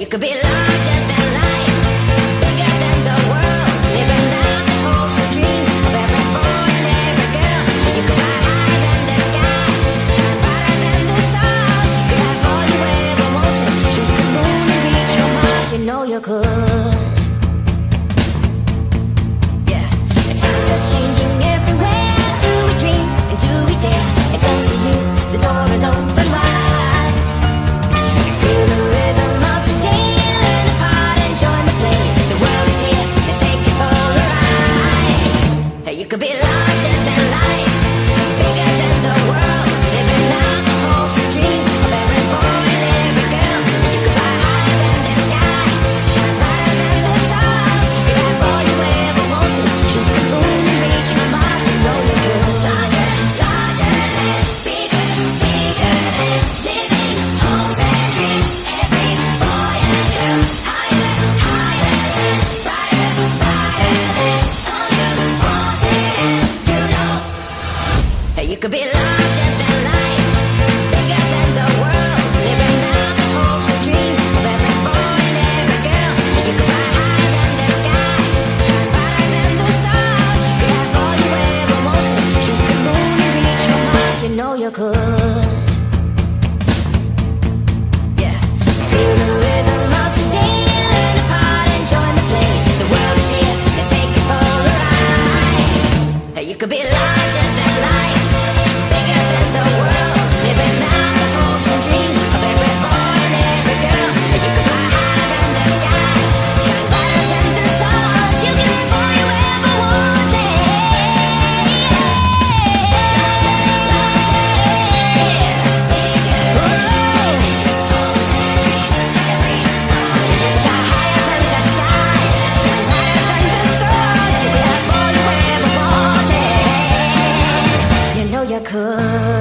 You could be larger than life, bigger than the world, living out the hopes and dreams of every boy and every girl. You could fly higher than the sky, shine brighter than the stars. You could have all you ever wanted, shoot the moon and reach for Mars. You know you could. could be larger than life, bigger than the world, living out the hopes and dreams of every boy and every girl. You could fly higher than the sky, shine brighter than the stars. Shoot the moon and reach Mars. You know you could. could be 可